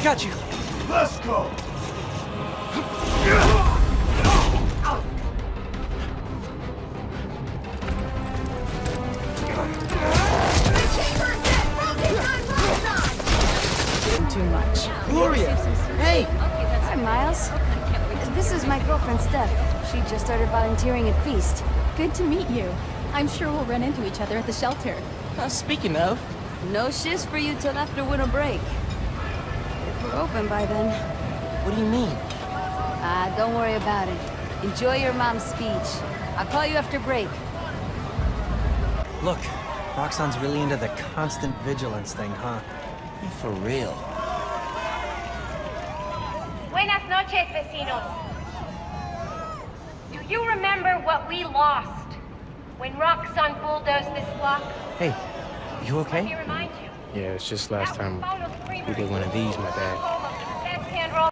I got you. Let's go! Too much. Gloria! Hey! Hi, Miles. This is my girlfriend, Steph. She just started volunteering at Feast. Good to meet you. I'm sure we'll run into each other at the shelter. Uh, speaking of, No shifts for you till after winter break. If we're open by then. what do you mean? Ah, don't worry about it. Enjoy your mom's speech. I'll call you after break. Look, Roxxon's really into the constant vigilance thing, huh? For real. Buenas noches, vecinos. Do you remember what we lost when Roxanne bulldozed this block? Hey, you Let me okay? remind you. Yeah, it's just last That time Paulo's we did one of these, my bad.